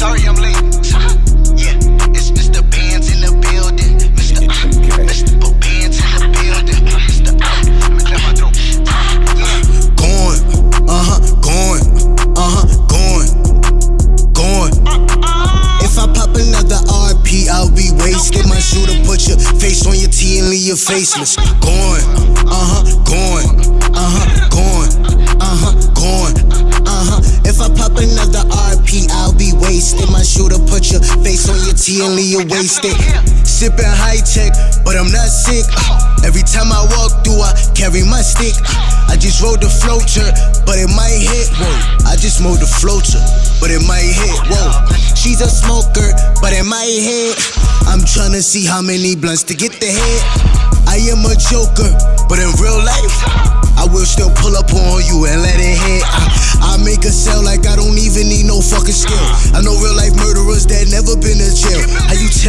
Sorry I'm late. Yeah, it's Mr. Bands in the building. Mr. Uh, Mr. Bands in the building. Mr. Uh, let me my throat. Yeah. Going, uh huh, going, uh huh, going, going. If I pop another RP, I'll be wasted. My shooter put your face on your T and leave you faceless. Going, uh huh, put your face on your T and leave you wasted. Sipping Hi-Tech, but I'm not sick. Every time I walk through, I carry my stick. I just rode the floater, but it might hit. Whoa, I just mowed the floater, but it might hit. Whoa, she's a smoker, but it might hit. I'm tryna see how many blunts to get the hit. I am a joker, but in real life, I will still pull up on you and let it hit. I, I make a sell like I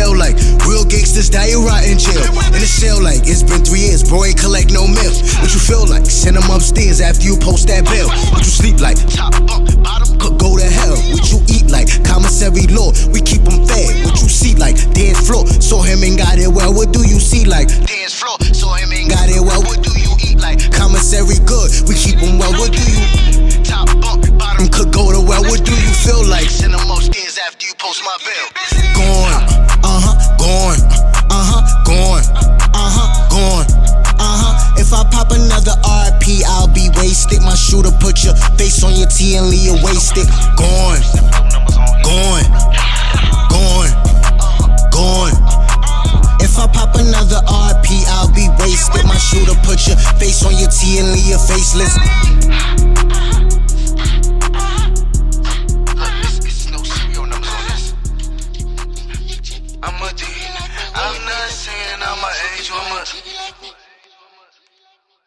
tell like real gangsters die and rot in jail? In a cell like it's been three years, bro ain't collect no mail. What you feel like? Send them upstairs after you post that bill. What you sleep like? Top bunk, bottom Could go to hell. What you eat like? Commissary law. We keep them fed. What you see like? Dance floor. Saw him and got it well. What do you see like? dance floor. Saw him ain't Got it well. What do you eat like? Commissary good. We keep them well. What do you? Top bunk, bottom Could go to well. What do you feel like? Send them upstairs after you post my bill. Shooter put your face on your T and leave you wasted. Gone, gone, gone, gone. If I pop another RP, I'll be wasted. My shooter put your face on your T and leave you faceless.